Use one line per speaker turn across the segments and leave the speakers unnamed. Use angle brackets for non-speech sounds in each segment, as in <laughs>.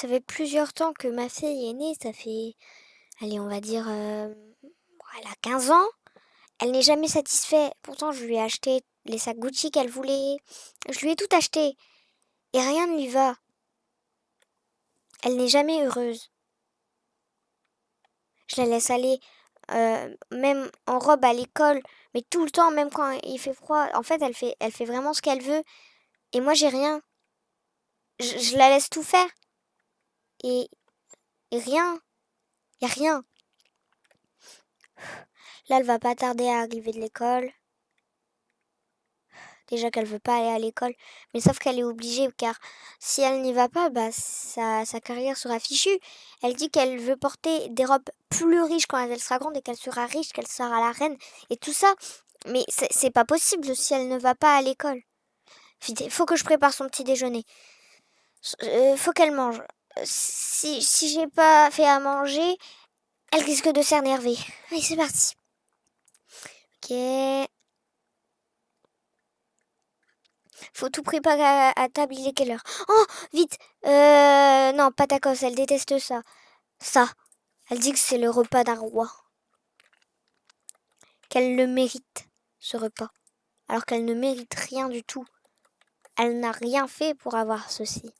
Ça fait plusieurs temps que ma fille est née, ça fait, allez, on va dire, elle a 15 ans. Elle n'est jamais satisfaite. Pourtant, je lui ai acheté les sacs Gucci qu'elle voulait. Je lui ai tout acheté. Et rien ne lui va. Elle n'est jamais heureuse. Je la laisse aller, euh, même en robe à l'école, mais tout le temps, même quand il fait froid. En fait, elle fait, elle fait vraiment ce qu'elle veut. Et moi, j'ai rien. Je la laisse tout faire. Et, rien. Y a rien. Là, elle va pas tarder à arriver de l'école. Déjà qu'elle veut pas aller à l'école, mais sauf qu'elle est obligée car si elle n'y va pas, bah sa, carrière sera fichue. Elle dit qu'elle veut porter des robes plus riches quand elle sera grande et qu'elle sera riche, qu'elle sera la reine et tout ça. Mais c'est pas possible si elle ne va pas à l'école. Faut que je prépare son petit déjeuner. Euh, faut qu'elle mange. Si, si j'ai pas fait à manger, elle risque de s'énerver. Allez, c'est parti. Ok. Faut tout préparer à, table, il est quelle heure? Oh, vite Euh, non, pas tacos, elle déteste ça. Ça. Elle dit que c'est le repas d'un roi. Qu'elle le mérite, ce repas. Alors qu'elle ne mérite rien du tout. Elle n'a rien fait pour avoir ceci.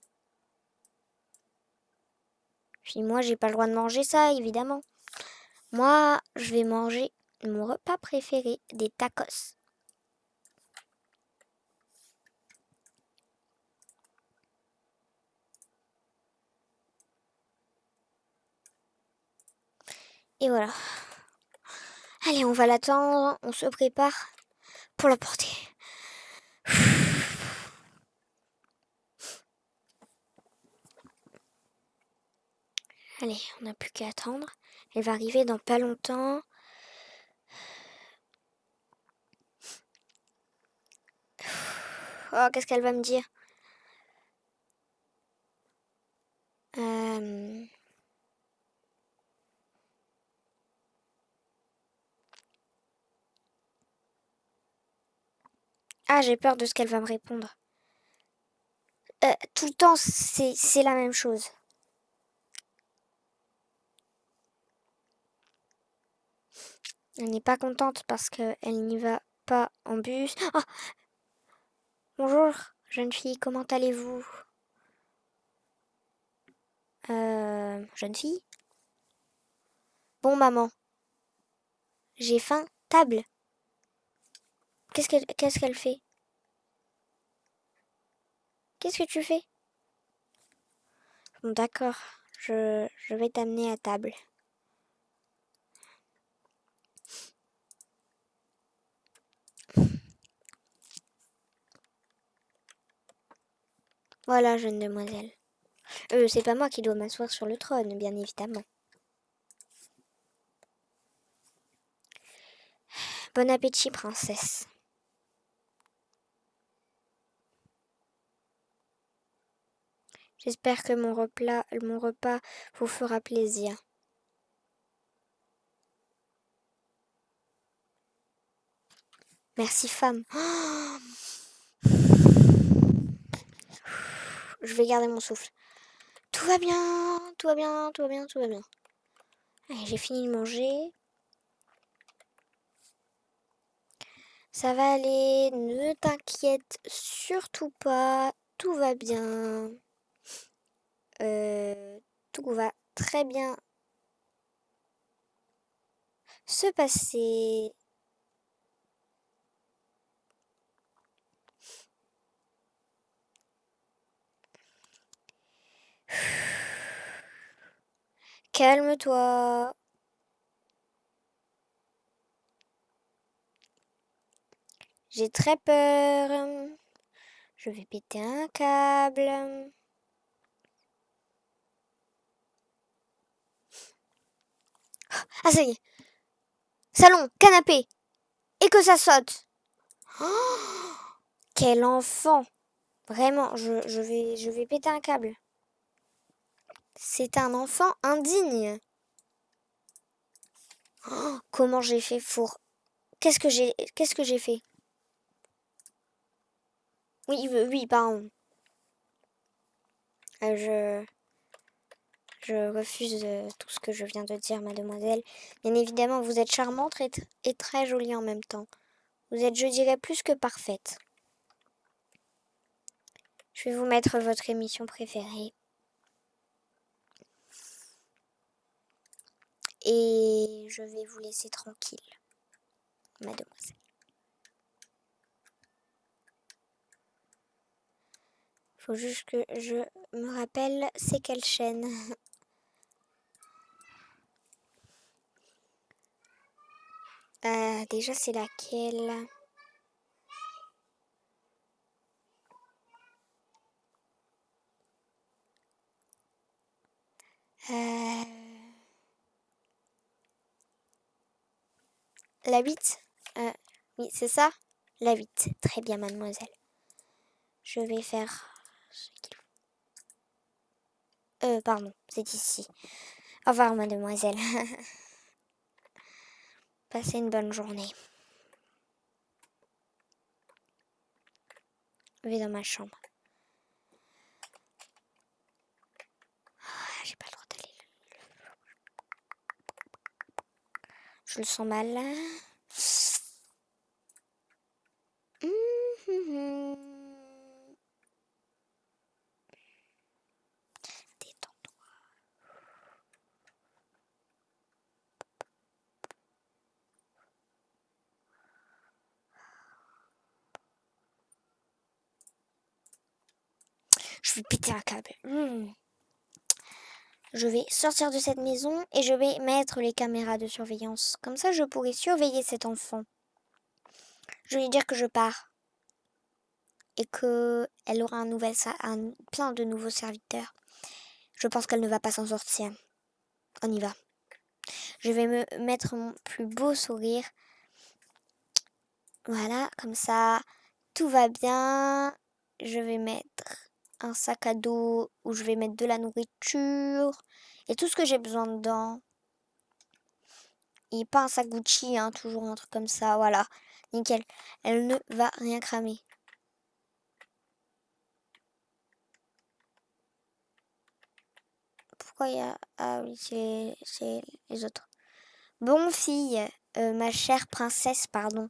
Puis moi, j'ai pas le droit de manger ça, évidemment. Moi, je vais manger mon repas préféré, des tacos. Et voilà. Allez, on va l'attendre, on se prépare pour la Allez, on n'a plus qu'à attendre. Elle va arriver dans pas longtemps. Oh, qu'est-ce qu'elle va me dire? Euh... Ah, j'ai peur de ce qu'elle va me répondre. Euh, tout le temps, c'est la même chose. Elle n'est pas contente parce qu'elle n'y va pas en bus. Oh Bonjour, jeune fille, comment allez-vous? Euh... Jeune fille? Bon, maman. J'ai faim. Table. Qu'est-ce qu'elle fait? Qu'est-ce que tu fais? Bon, d'accord. Je vais t'amener à table. Voilà, jeune demoiselle. Euh, c'est pas moi qui dois m'asseoir sur le trône, bien évidemment. Bon appétit, princesse. J'espère que mon repas, mon repas vous fera plaisir. Merci, femme. <gasps> Je vais garder mon souffle. Tout va bien, tout va bien, tout va bien, tout va bien. j'ai fini de manger. Ça va aller, ne t'inquiète surtout pas, tout va bien. Euh, tout va très bien se passer. Calme-toi. J'ai très peur. Je vais péter un câble. Ah, ça y est. Salon, canapé. Et que ça saute. quel enfant. Vraiment, je, vais, je vais péter un câble. C'est un enfant indigne. comment j'ai fait pour... Qu'est-ce que j'ai qu'est-ce que fait? Oui, oui, pardon. Euh, je... je refuse euh, tout ce que je viens de dire, mademoiselle. Bien évidemment, vous êtes charmante et, très jolie en même temps. Vous êtes, je dirais, plus que parfaite. Je vais vous mettre votre émission préférée. Et je vais vous laisser tranquille, mademoiselle. Faut juste que je me rappelle c'est quelle chaîne. <laughs> Euh, déjà c'est laquelle? Euh... La 8 euh, Oui, c'est ça La 8. Très bien, mademoiselle. Je vais faire euh, pardon, c'est ici. Au revoir, mademoiselle. <laughs> Passez une bonne journée. Je vais dans ma chambre. Ah, j'ai pas le droit d'aller. Je le sens mal vais péter un câble. Hmm. Je vais sortir de cette maison et je vais mettre les caméras de surveillance. Comme ça, je pourrai surveiller cet enfant. Je vais lui dire que je pars. Et qu'elle aura un plein de nouveaux serviteurs. Je pense qu'elle ne va pas s'en sortir. On y va. Je vais me mettre mon plus beau sourire. Voilà, comme ça, tout va bien. Je vais mettre un sac à dos où je vais mettre de la nourriture et tout ce que j'ai besoin dedans. Et pas un sac Gucci, hein, toujours un truc comme ça, voilà. Nickel. Elle ne va rien cramer. Pourquoi il y a... Ah oui, c'est les autres. Bon, fille, euh, ma chère princesse, pardon.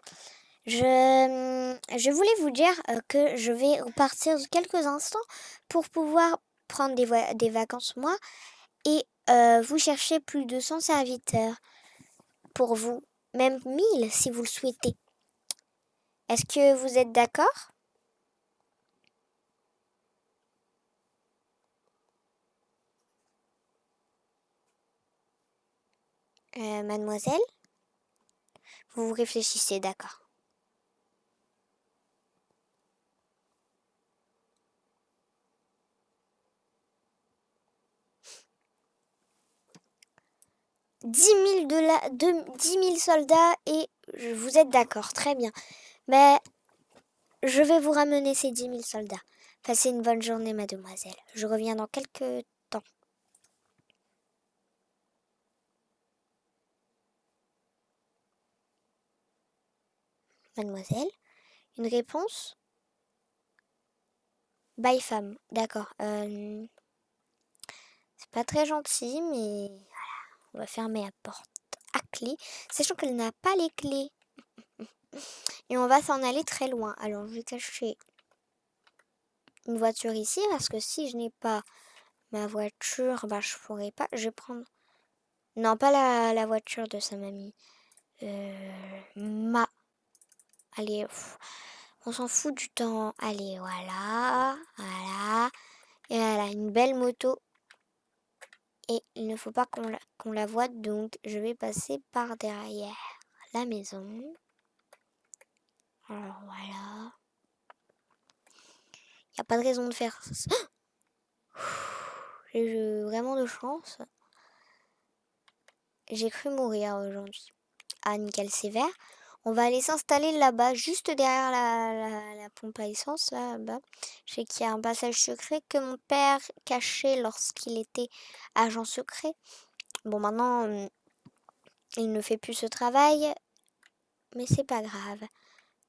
Je, je voulais vous dire euh, que je vais repartir quelques instants pour pouvoir prendre des, des vacances moi et euh, vous chercher plus de 100 serviteurs pour vous, même 1000 si vous le souhaitez. Est-ce que vous êtes d'accord? Euh, Mademoiselle? Vous réfléchissez, d'accord. 10 000, de la, de, 10 000 soldats et vous êtes d'accord, très bien. Mais je vais vous ramener ces 10 000 soldats. Passez une bonne journée, mademoiselle. Je reviens dans quelques temps. Mademoiselle, une réponse? Bye femme, d'accord. Euh, c'est pas très gentil, mais on va fermer la porte à clé, sachant qu'elle n'a pas les clés. <laughs> Et on va s'en aller très loin. Alors, je vais cacher une voiture ici, parce que si je n'ai pas ma voiture, bah, je pourrais pas... Je vais prendre... Non, pas la, voiture de sa mamie. Euh, ma... Allez, on s'en fout du temps. Allez, voilà, voilà. Et voilà, une belle moto et il ne faut pas qu'on la, voie, donc je vais passer par derrière la maison. Alors voilà. Il n'y a pas de raison de faire ça. <gasps> J'ai vraiment de chance. J'ai cru mourir aujourd'hui. Ah, nickel sévère. On va aller s'installer là-bas, juste derrière la, pompe à essence, là-bas. Je sais qu'il y a un passage secret que mon père cachait lorsqu'il était agent secret. Bon, maintenant, hum, il ne fait plus ce travail, mais c'est pas grave.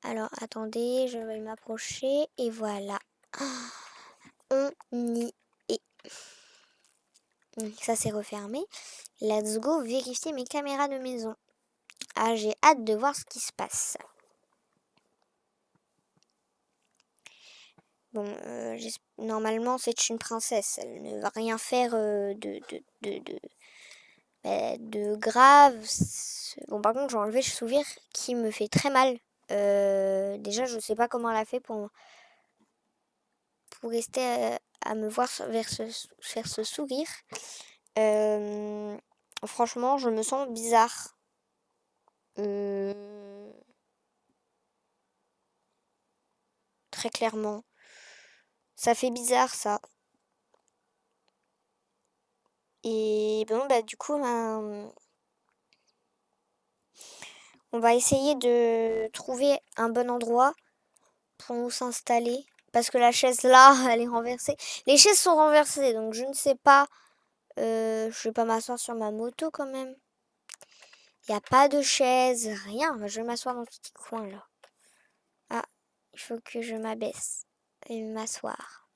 Alors, attendez, je vais m'approcher, et voilà. <gasps> On y est. ça s'est refermé. Let's go vérifier mes caméras de maison. Ah, j'ai hâte de voir ce qui se passe. Bon, euh, normalement, c'est une princesse. Elle ne va rien faire euh, de, de, de, bah, grave. Bon, par contre, j'ai enlevé le sourire qui me fait très mal. Euh, déjà, je sais pas comment elle a fait pour, pour rester à, me voir vers ce, faire ce sourire. franchement, je me sens bizarre. Très clairement. Ça fait bizarre ça. Et bon bah du coup ben, on va essayer de trouver un bon endroit pour nous s'installer. Parce que la chaise là, <laughs> elle est renversée. Les chaises sont renversées, donc je ne sais pas. Euh, je vais pas m'asseoir sur ma moto quand même. Il n'y a pas de chaise, rien. Je vais m'asseoir dans ce petit coin là. Ah, il faut que je m'abaisse et m'asseoir.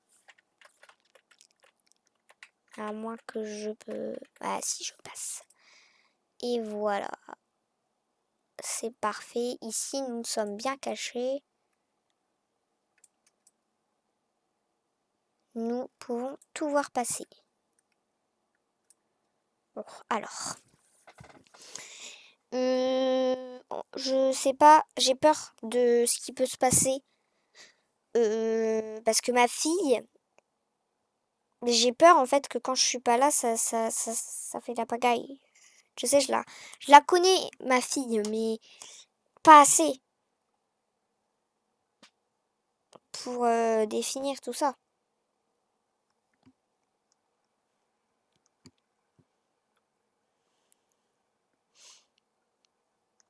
À moins que je peux... Ah si, je passe. Et voilà. C'est parfait. Ici, nous sommes bien cachés. Nous pouvons tout voir passer. Bon, alors. Euh, je sais pas, j'ai peur de ce qui peut se passer. Euh, parce que ma fille, j'ai peur en fait que quand je suis pas là, ça, ça, ça, fait la pagaille. Je sais, je la, je la connais, ma fille, mais pas assez pour euh, définir tout ça.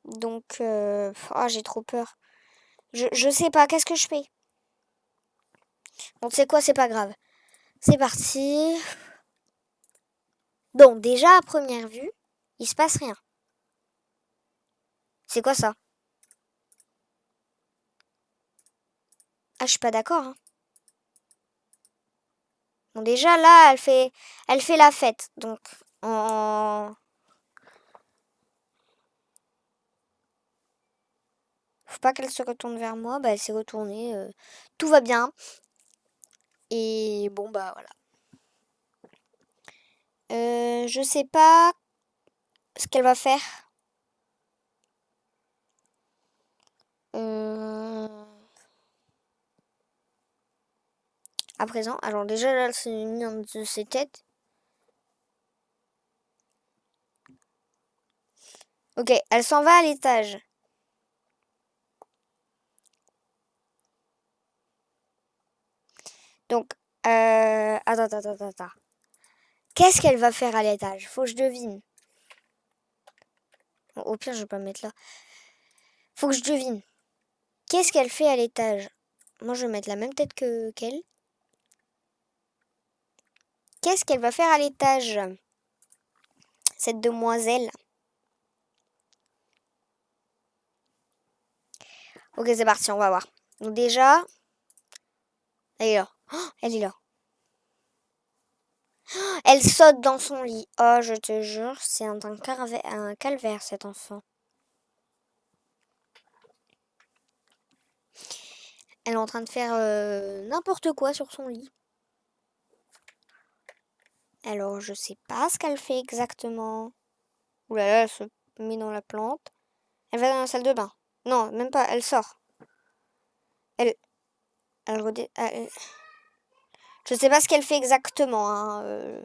Donc, euh, oh, j'ai trop peur. Je, je sais pas, qu'est-ce que je fais? Bon, tu sais quoi, c'est pas grave. C'est parti. Donc, déjà, à première vue, il se passe rien. C'est quoi ça? Ah, je suis pas d'accord. Hein. Bon, déjà, là, elle fait, elle fait la fête. Donc, en... Faut pas qu'elle se retourne vers moi. Bah, elle s'est retournée. Euh, tout va bien. Et bon, bah voilà. Euh, je sais pas ce qu'elle va faire. Euh, à présent, alors déjà là, elle s'est mise de ses têtes. Ok, elle s'en va à l'étage. Donc, euh, attends, attends, attends, attends. Qu'est-ce qu'elle va faire à l'étage? Faut que je devine. au pire, je vais pas me mettre là. Faut que je devine. Qu'est-ce qu'elle fait à l'étage? Moi, je vais mettre la même tête que qu'elle. Qu'est-ce qu'elle va faire à l'étage Cette demoiselle? Ok, c'est parti, on va voir. Donc déjà, là. <gasps> Elle est là. <gasps> Elle saute dans son lit. Oh, je te jure, c'est un, calvaire, cet enfant. Elle est en train de faire euh, n'importe quoi sur son lit. Alors, je sais pas ce qu'elle fait exactement. Ouh elle se met dans la plante. Elle va dans la salle de bain. Non, même pas, elle sort. Elle... Elle, elle... Je sais pas ce qu'elle fait exactement. Hein, euh.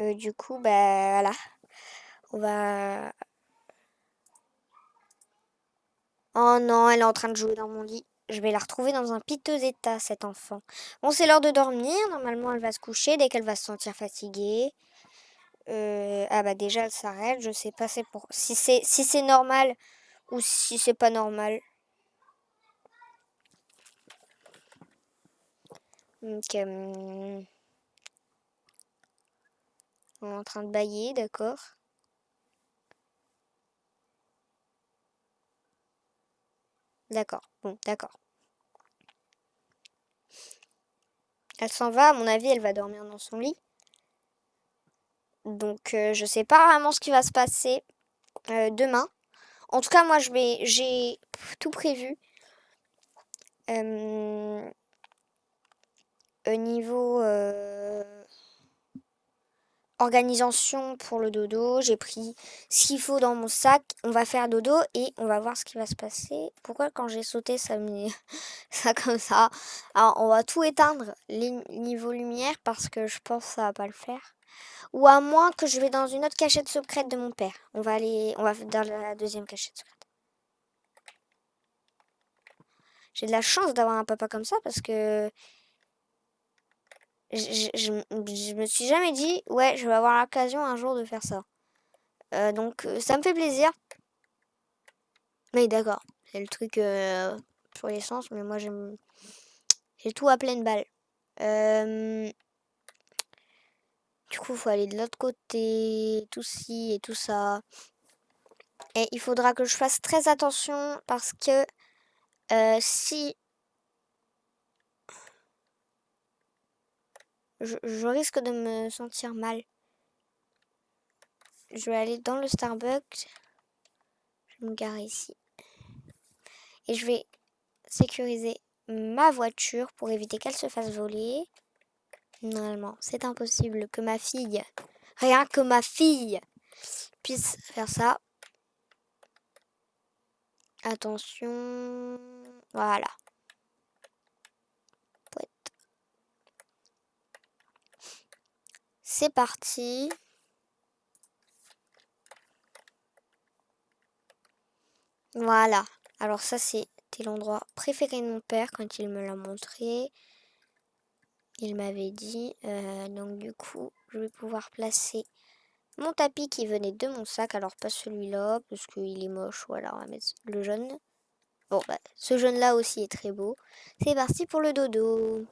Euh, du coup, bah voilà. On va... Oh non, elle est en train de jouer dans mon lit. Je vais la retrouver dans un piteux état, cet enfant. Bon, c'est l'heure de dormir. Normalement, elle va se coucher dès qu'elle va se sentir fatiguée. Euh, ah bah déjà, elle s'arrête. Je sais pas pour... si c'est si c'est normal ou si c'est pas normal. Donc, on est en train de bailler, d'accord. D'accord, bon, d'accord. Elle s'en va, à mon avis, elle va dormir dans son lit. Donc, euh, je sais pas vraiment ce qui va se passer euh, demain. En tout cas, moi, j'ai tout prévu. Euh, niveau organisation pour le dodo, j'ai pris ce qu'il faut dans mon sac. On va faire dodo et on va voir ce qui va se passer. Pourquoi quand j'ai sauté, ça met <laughs> ça comme ça? Alors, on va tout éteindre, les niveaux lumière, parce que je pense que ça va pas le faire. Ou à moins que je vais dans une autre cachette secrète de mon père. On va aller, on va dans la deuxième cachette secrète. J'ai de la chance d'avoir un papa comme ça parce que je, me suis jamais dit, ouais, je vais avoir l'occasion un jour de faire ça. Euh, donc, euh, ça me fait plaisir. Mais d'accord, c'est le truc euh, pour l'essence, mais moi j'aime. J'ai tout à pleine balle. Du coup, faut aller de l'autre côté, tout ci et tout ça. Et il faudra que je fasse très attention parce que si je, risque de me sentir mal. Je vais aller dans le Starbucks. Je me garer ici. Et je vais sécuriser ma voiture pour éviter qu'elle se fasse voler. Normalement, c'est impossible que ma fille, rien que ma fille, puisse faire ça. Attention. Voilà. C'est parti. Voilà. Alors ça, c'était l'endroit préféré de mon père quand il me l'a montré. Il m'avait dit. Euh, donc du coup, je vais pouvoir placer mon tapis qui venait de mon sac. Alors pas celui-là, parce qu'il est moche. Voilà, on va mettre le jaune. Bon, bah, ce jaune-là aussi est très beau. C'est parti pour le dodo.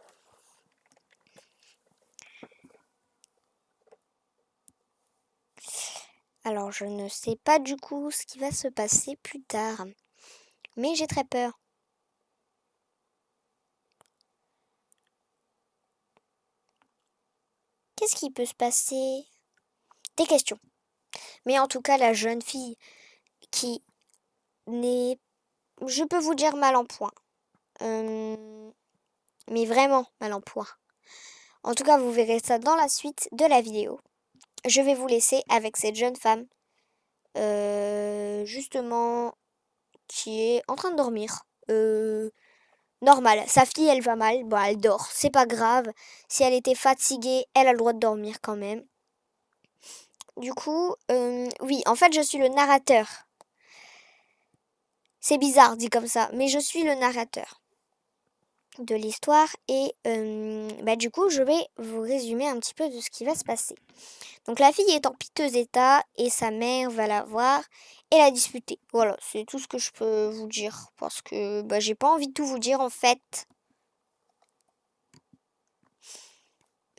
Alors, je ne sais pas du coup ce qui va se passer plus tard. Mais j'ai très peur. Qu'est-ce qui peut se passer? Des questions. Mais en tout cas, la jeune fille qui n'est, je peux vous dire, mal en point. Euh, mais vraiment mal en point. En tout cas, vous verrez ça dans la suite de la vidéo je vais vous laisser avec cette jeune femme, euh, justement, qui est en train de dormir. Euh, normal, sa fille, elle va mal, bon, elle dort, c'est pas grave. Si elle était fatiguée, elle a le droit de dormir quand même. Du coup, euh, oui, en fait, je suis le narrateur. C'est bizarre dit comme ça, mais je suis le narrateur de l'histoire et bah, du coup je vais vous résumer un petit peu de ce qui va se passer. Donc la fille est en piteux état et sa mère va la voir et la disputer. Voilà, c'est tout ce que je peux vous dire parce que bah, j'ai pas envie de tout vous dire en fait.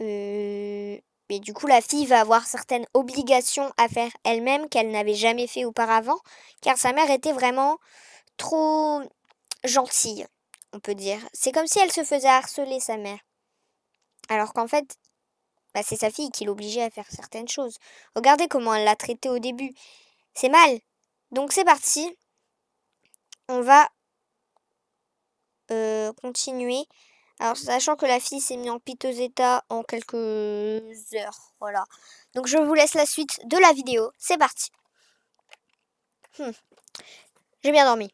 Euh, mais du coup la fille va avoir certaines obligations à faire elle-même qu'elle n'avait jamais fait auparavant car sa mère était vraiment trop gentille on peut dire. C'est comme si elle se faisait harceler, sa mère. Alors qu'en fait, bah, c'est sa fille qui l'obligeait à faire certaines choses. Regardez comment elle l'a traité au début. C'est mal. Donc c'est parti. On va euh, continuer. Alors, sachant que la fille s'est mise en piteux état en quelques heures. Voilà. Donc, je vous laisse la suite de la vidéo. C'est parti. Hmm. J'ai bien dormi.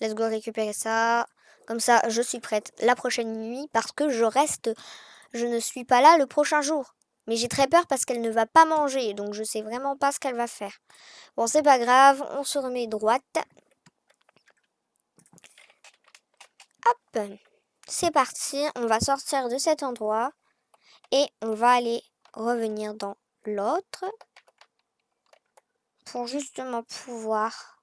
Let's go récupérer ça. Comme ça, je suis prête la prochaine nuit parce que je reste, je ne suis pas là le prochain jour. Mais j'ai très peur parce qu'elle ne va pas manger, donc je sais vraiment pas ce qu'elle va faire. Bon, c'est pas grave, on se remet droite. Hop, c'est parti, on va sortir de cet endroit et on va aller revenir dans l'autre pour justement pouvoir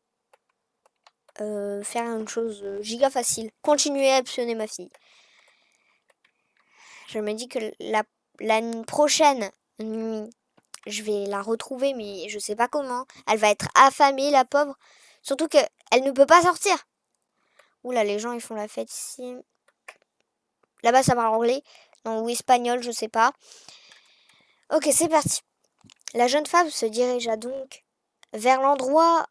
euh, faire une chose euh, giga facile. Continuer à optionner ma fille. Je me dis que la, prochaine nuit, je vais la retrouver, mais je sais pas comment. Elle va être affamée, la pauvre. Surtout qu'elle ne peut pas sortir. Oula, les gens, ils font la fête ici. Là-bas, ça parle anglais. Non, ou espagnol, je sais pas. Ok, c'est parti. La jeune femme se dirigea donc vers l'endroit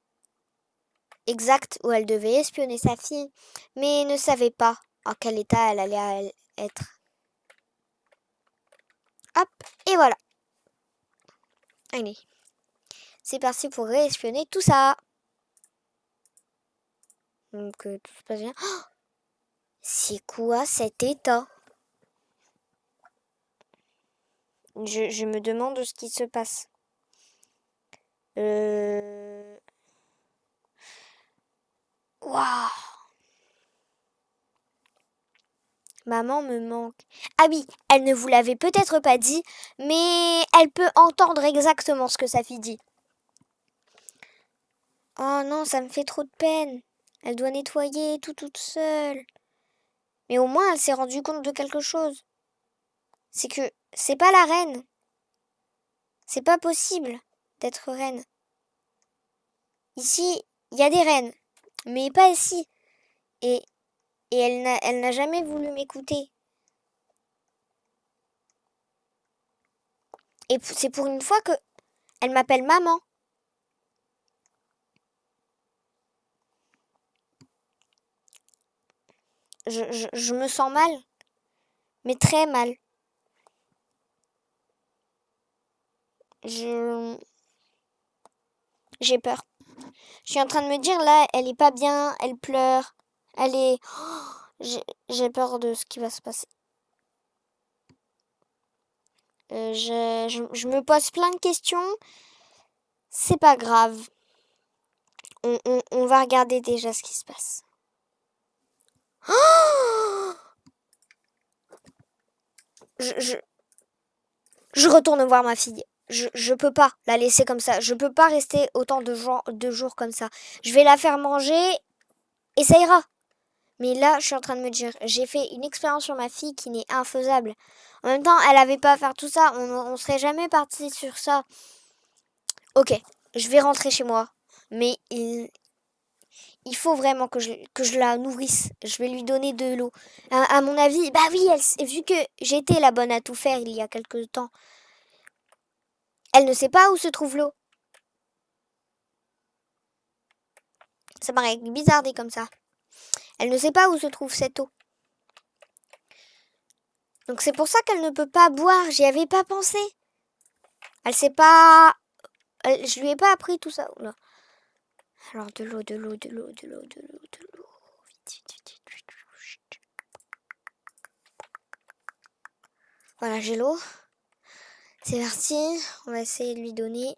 exact où elle devait espionner sa fille, mais ne savait pas en quel état elle allait être. Hop, et voilà. Allez. C'est parti pour réespionner tout ça. Donc euh, tout se passe bien. Oh c'est quoi cet état? Je, je, me demande ce qui se passe. Euh... Maman me manque. Ah oui, elle ne vous l'avait peut-être pas dit, mais elle peut entendre exactement ce que sa fille dit. Oh non, ça me fait trop de peine. Elle doit nettoyer tout toute seule. Mais au moins, elle s'est rendue compte de quelque chose. C'est que c'est pas la reine. C'est pas possible d'être reine. Ici, il y a des reines, mais pas ici. Et, elle n'a jamais voulu m'écouter. Et c'est pour une fois que elle m'appelle maman. je, me sens mal, mais très mal. Je... J'ai peur. Je suis en train de me dire, là, elle est pas bien, elle pleure, elle est... J'ai peur de ce qui va se passer. Euh, je, me pose plein de questions. C'est pas grave. On, on va regarder déjà ce qui se passe. <gasps> je, je, retourne voir ma fille. Je, je peux pas la laisser comme ça. Je peux pas rester autant de, jours, comme ça. Je vais la faire manger et ça ira. Mais là, je suis en train de me dire, j'ai fait une expérience sur ma fille qui n'est infaisable. En même temps, elle avait pas à faire tout ça. On, on serait jamais parti sur ça. Ok, je vais rentrer chez moi. Mais il, faut vraiment que je, la nourrisse. Je vais lui donner de l'eau. À, mon avis, bah oui, elle, vu que j'étais la bonne à tout faire il y a quelque temps, elle ne sait pas où se trouve l'eau. Ça paraît bizarre dit comme ça. Elle ne sait pas où se trouve cette eau. Donc c'est pour ça qu'elle ne peut pas boire. J'y avais pas pensé. Elle sait pas... je lui ai pas appris tout ça. Alors de l'eau, de l'eau, de l'eau, de l'eau, de l'eau, de l'eau. Voilà, j'ai l'eau. C'est parti. On va essayer de lui donner.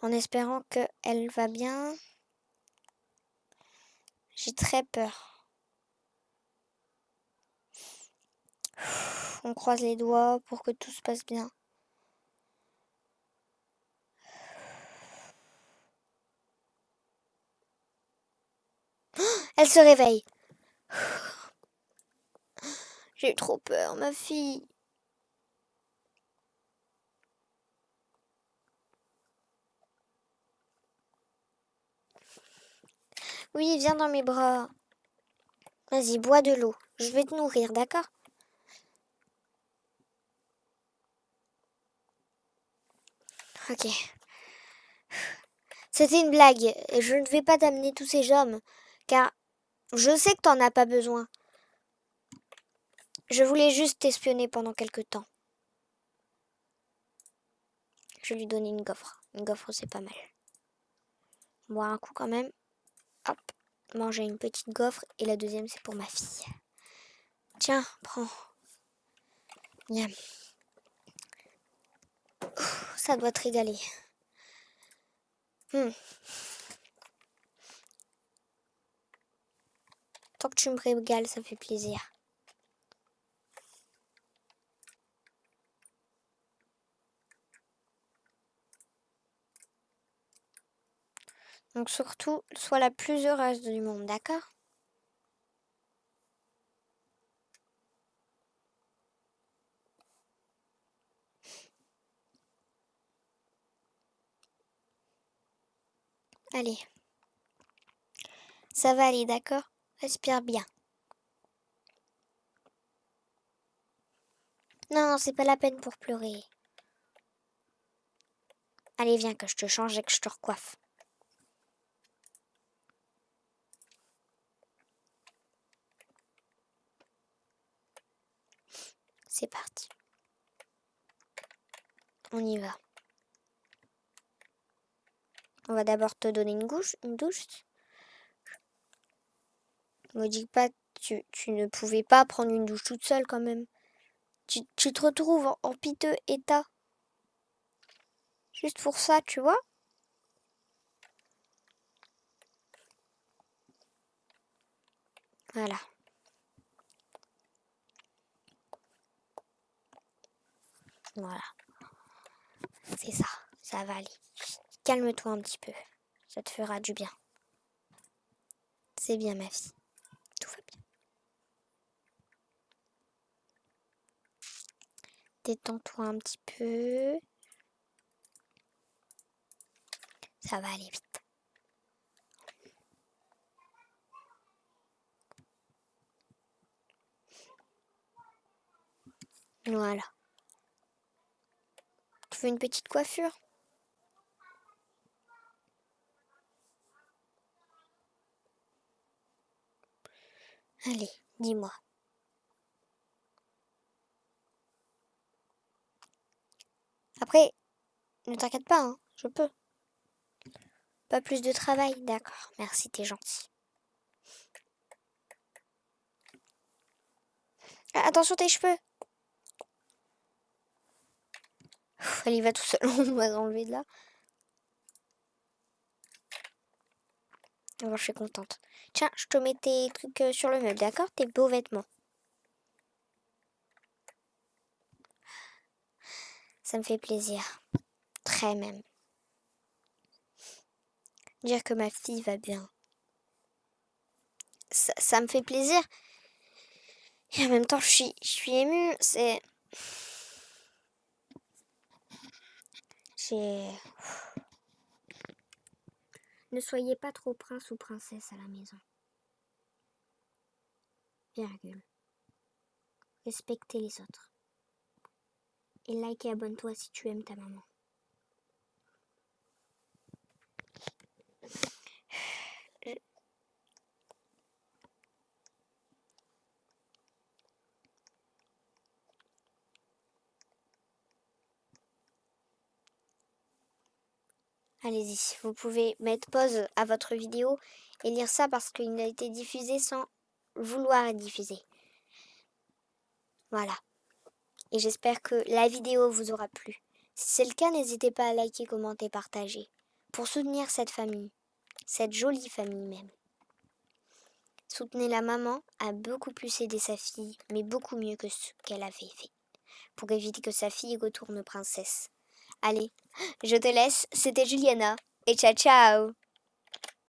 En espérant qu'elle va bien. J'ai très peur. On croise les doigts pour que tout se passe bien. Elle se réveille. J'ai trop peur, ma fille. Oui, viens dans mes bras. Vas-y, bois de l'eau. Je vais te nourrir, d'accord? Ok. C'était une blague. Je ne vais pas t'amener tous ces hommes, car je sais que t'en as pas besoin. Je voulais juste t'espionner pendant quelque temps. Je lui donner une gaufre. Une gaufre, c'est pas mal. Boire un coup quand même. Hop. Manger une petite gaufre. Et la deuxième, c'est pour ma fille. Tiens, prends. ça doit te régaler. Hmm. Tant que tu me régales, ça fait plaisir. Donc surtout, sois la plus heureuse du monde, d'accord? Allez. Ça va aller, d'accord? Respire bien. Non, c'est pas la peine pour pleurer. Allez, viens que je te change et que je te recoiffe. C'est parti. On y va. On va d'abord te donner une, douche. Une douche. Me dis pas, tu, tu ne pouvais pas prendre une douche toute seule quand même. Tu, te retrouves en piteux état. Juste pour ça, tu vois Voilà. Voilà. C'est ça. Ça va aller. Calme-toi un petit peu. Ça te fera du bien. C'est bien, ma fille. Tout va bien. Détends-toi un petit peu. Ça va aller vite. Voilà. Une petite coiffure Allez, dis-moi. Après, ne t'inquiète pas, hein, je peux. Pas plus de travail, d'accord. Merci, t'es gentil. Attention tes cheveux. Elle y va tout seul, <laughs> on va enlever de là. Alors, je suis contente. Tiens, je te mets tes trucs euh, sur le meuble, d'accord? Tes beaux vêtements. Ça me fait plaisir. Très même dire que ma fille va bien. Ça, me fait plaisir. Et en même temps, je suis, je suis émue. C'est. Ne soyez pas trop prince ou princesse à la maison. Virgule. Respectez les autres. Et like et abonne-toi si tu aimes ta maman. Allez-y, vous pouvez mettre pause à votre vidéo et lire ça parce qu'il a été diffusé sans vouloir être diffusé. Voilà. Et j'espère que la vidéo vous aura plu. Si c'est le cas, n'hésitez pas à liker, commenter, partager. Pour soutenir cette famille. Cette jolie famille même. Soutenez la maman a beaucoup plus aidé sa fille, mais beaucoup mieux que ce qu'elle avait fait. Pour éviter que sa fille retourne princesse. Allez, je te laisse, c'était Juliana, et ciao ciao